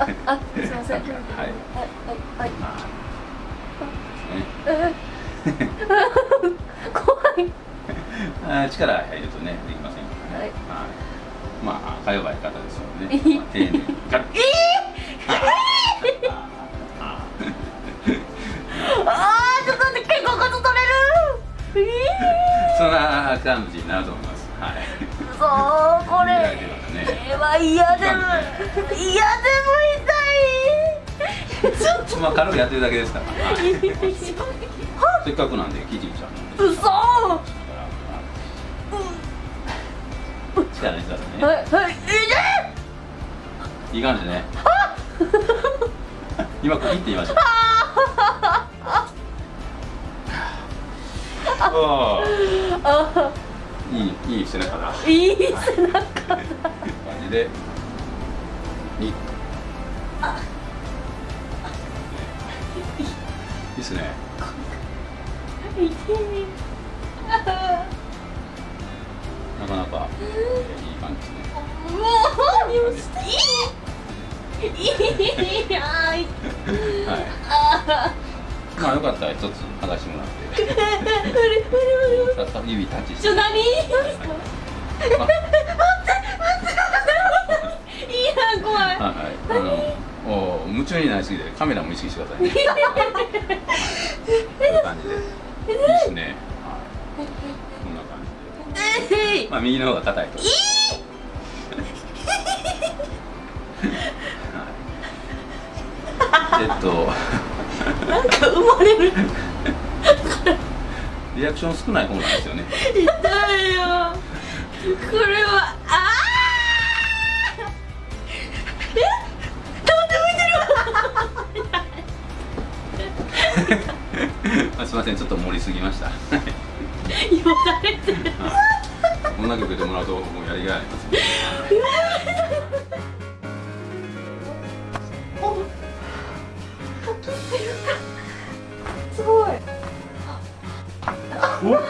ああすいません。はい。はいはい 怖い。あ力入るとねできませんからね。はい。まあか弱い方ですのでえね、まあ、丁寧に。ガ ッ あーちょっと待って肩甲骨取れる。そんな感じになると思います。はい。えー、そうこれね嫌でも嫌でも痛い。ちょっまあ軽くやって。るだけですから、はい、せっかくなんでキティちゃんなんでと嘘。は力入れてくださいねいはい。痛いいい感じね。今区切ってみましょうあああいいいい背中だ。いい背中感じでに。いいっすね。なかなか、えーいい感じですねもういい。はい。あまあよかったら一つ剥がして。もらって 指タッチして。ちょ何ですか？まあいや怖いはいはいあのお夢中になりすぎてカメラも意識してくださいね。こういう感じで。いいですね。はい。こんな感じで。まあ右の方が硬いと。はい。えっと。なんか生まれる。リアクション少ない方なんですよね。痛いよ。これはすいませんちょっと盛りすぎました。れて、はい、こんな曲でもらうともうやりがいありますすごい。おっ。